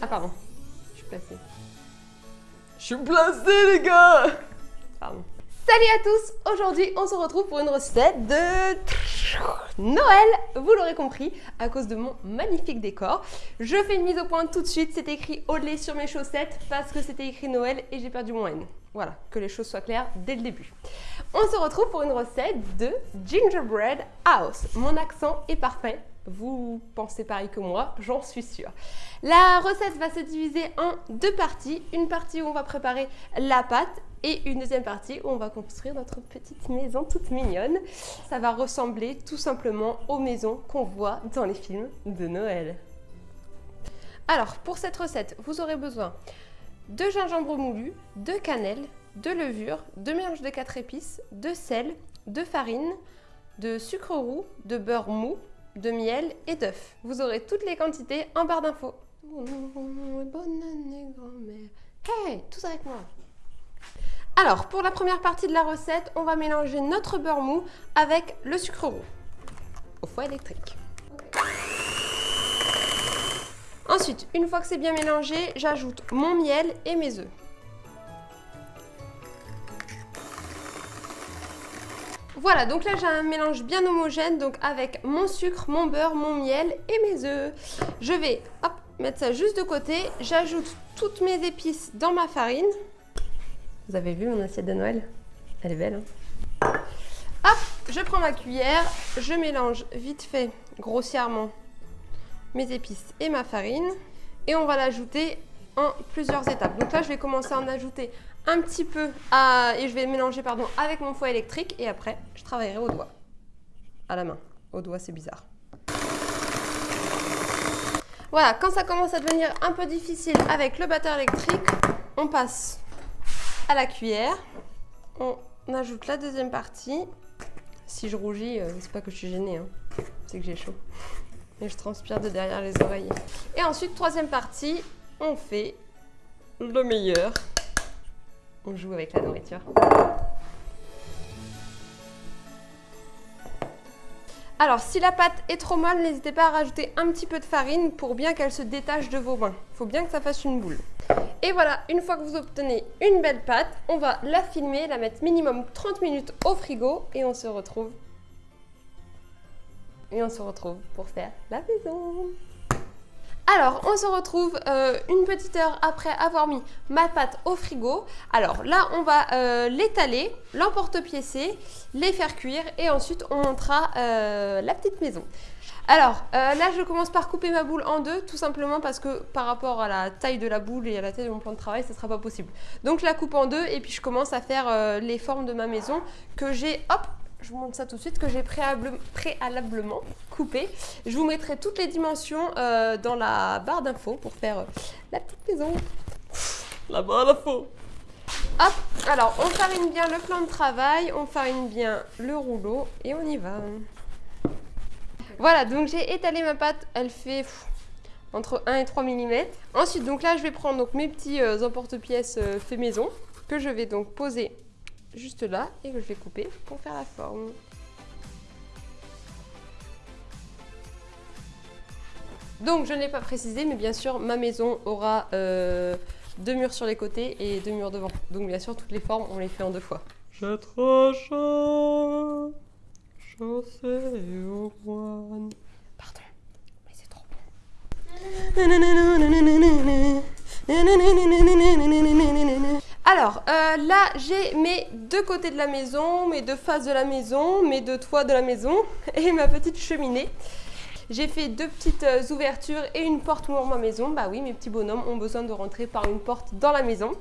Ah pardon, je suis placée. Je suis placée les gars Pardon. Salut à tous Aujourd'hui, on se retrouve pour une recette de Noël, vous l'aurez compris, à cause de mon magnifique décor. Je fais une mise au point tout de suite, c'est écrit au lait sur mes chaussettes parce que c'était écrit Noël et j'ai perdu mon N. Voilà, que les choses soient claires dès le début. On se retrouve pour une recette de Gingerbread House. Mon accent est parfait, vous pensez pareil que moi, j'en suis sûre. La recette va se diviser en deux parties. Une partie où on va préparer la pâte et une deuxième partie où on va construire notre petite maison toute mignonne. Ça va ressembler tout simplement aux maisons qu'on voit dans les films de Noël. Alors, pour cette recette, vous aurez besoin de gingembre moulu, de cannelle, de levure, de mélange de 4 épices, de sel, de farine, de sucre roux, de beurre mou, de miel et d'œufs. Vous aurez toutes les quantités en barre d'infos. Bonne année grand-mère. Hey, tous avec moi alors, pour la première partie de la recette, on va mélanger notre beurre mou avec le sucre roux au foie électrique. Ensuite, une fois que c'est bien mélangé, j'ajoute mon miel et mes œufs. Voilà, donc là j'ai un mélange bien homogène, donc avec mon sucre, mon beurre, mon miel et mes œufs. Je vais mettre ça juste de côté. J'ajoute toutes mes épices dans ma farine. Vous avez vu mon assiette de Noël Elle est belle. Hein Hop, je prends ma cuillère, je mélange vite fait, grossièrement, mes épices et ma farine. Et on va l'ajouter en plusieurs étapes. Donc là, je vais commencer à en ajouter un petit peu à, et je vais mélanger pardon, avec mon foie électrique et après, je travaillerai au doigt. À la main. Au doigt, c'est bizarre. Voilà, quand ça commence à devenir un peu difficile avec le batteur électrique, on passe à la cuillère. On ajoute la deuxième partie. Si je rougis, euh, c'est pas que je suis gênée, hein. c'est que j'ai chaud. Et je transpire de derrière les oreilles. Et ensuite, troisième partie, on fait le meilleur. On joue avec la nourriture. Alors, si la pâte est trop molle, n'hésitez pas à rajouter un petit peu de farine pour bien qu'elle se détache de vos mains. Il faut bien que ça fasse une boule. Et voilà, une fois que vous obtenez une belle pâte, on va la filmer, la mettre minimum 30 minutes au frigo et on se retrouve. Et on se retrouve pour faire la maison. Alors, on se retrouve euh, une petite heure après avoir mis ma pâte au frigo. Alors là, on va euh, l'étaler, l'emporte-piécer, les faire cuire et ensuite on montera euh, la petite maison. Alors là, je commence par couper ma boule en deux, tout simplement parce que par rapport à la taille de la boule et à la taille de mon plan de travail, ce ne sera pas possible. Donc je la coupe en deux et puis je commence à faire les formes de ma maison que j'ai, hop, je vous montre ça tout de suite, que j'ai préalablement coupé. Je vous mettrai toutes les dimensions euh, dans la barre d'infos pour faire euh, la petite maison. La barre d'infos Hop, alors on farine bien le plan de travail, on farine bien le rouleau et on y va. Voilà, donc j'ai étalé ma pâte, elle fait entre 1 et 3 mm. Ensuite, donc là, je vais prendre donc, mes petits euh, emporte-pièces fait maison que je vais donc poser juste là et que je vais couper pour faire la forme. Donc je ne l'ai pas précisé, mais bien sûr ma maison aura euh, deux murs sur les côtés et deux murs devant. Donc bien sûr toutes les formes on les fait en deux fois. J'ai trop chaud, Pardon, mais c'est trop bon. Alors, euh, là, j'ai mes deux côtés de la maison, mes deux faces de la maison, mes deux toits de la maison et ma petite cheminée. J'ai fait deux petites euh, ouvertures et une porte pour ma maison. Bah oui, mes petits bonhommes ont besoin de rentrer par une porte dans la maison.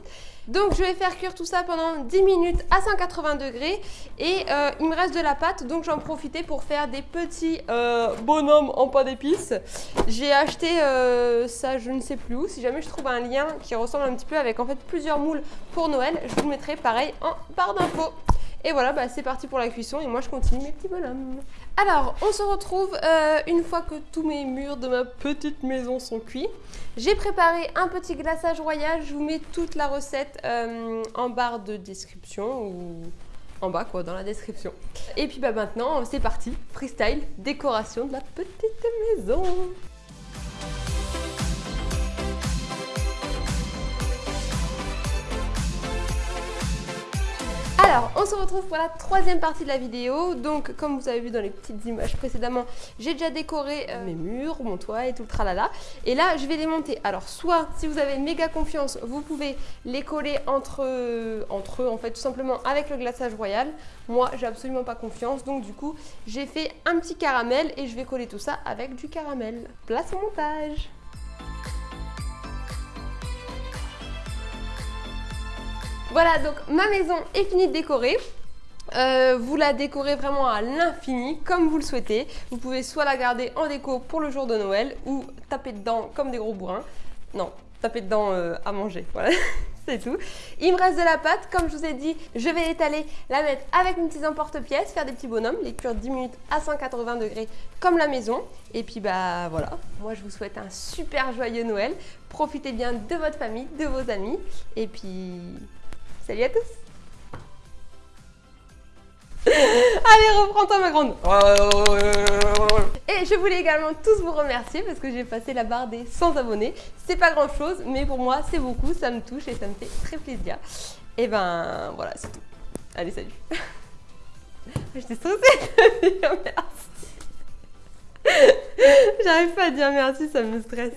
Donc je vais faire cuire tout ça pendant 10 minutes à 180 degrés et euh, il me reste de la pâte donc j'en profitais pour faire des petits euh, bonhommes en pain d'épices. J'ai acheté ça je ne sais plus où, si jamais je trouve un lien qui ressemble un petit peu avec en fait plusieurs moules pour Noël, je vous le mettrai pareil en barre d'infos. Et voilà, bah, c'est parti pour la cuisson et moi je continue mes petits bonhommes. Alors, on se retrouve euh, une fois que tous mes murs de ma petite maison sont cuits. J'ai préparé un petit glaçage royal, je vous mets toute la recette euh, en barre de description ou en bas quoi, dans la description. Et puis bah maintenant, c'est parti, freestyle, décoration de la petite maison. Alors, on se retrouve pour la troisième partie de la vidéo. Donc, comme vous avez vu dans les petites images précédemment, j'ai déjà décoré euh, mes murs, mon toit et tout le tralala. Et là, je vais les monter. Alors, soit, si vous avez méga confiance, vous pouvez les coller entre, entre eux, en fait, tout simplement avec le glaçage royal. Moi, j'ai absolument pas confiance. Donc, du coup, j'ai fait un petit caramel et je vais coller tout ça avec du caramel. Place au montage Voilà, donc ma maison est finie de décorer. Euh, vous la décorez vraiment à l'infini, comme vous le souhaitez. Vous pouvez soit la garder en déco pour le jour de Noël ou taper dedans comme des gros bourrins. Non, taper dedans euh, à manger, voilà. C'est tout. Il me reste de la pâte. Comme je vous ai dit, je vais l'étaler, la mettre avec une petite emporte-pièce, faire des petits bonhommes, les cuire 10 minutes à 180 degrés comme la maison. Et puis bah voilà, moi je vous souhaite un super joyeux Noël. Profitez bien de votre famille, de vos amis. Et puis Salut à tous Allez, reprends-toi ma grande Et je voulais également tous vous remercier parce que j'ai passé la barre des 100 abonnés. C'est pas grand chose, mais pour moi c'est beaucoup, ça me touche et ça me fait très plaisir. Et ben voilà, c'est tout. Allez, salut J'étais stressée de dire merci J'arrive pas à dire merci, ça me stresse.